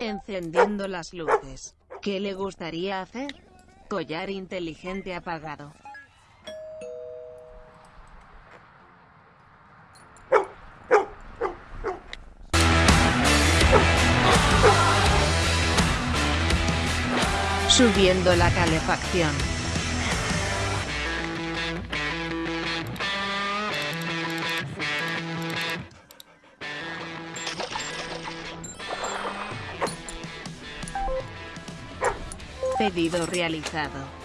Encendiendo las luces. ¿Qué le gustaría hacer? Collar inteligente apagado. Subiendo la calefacción. Pedido realizado.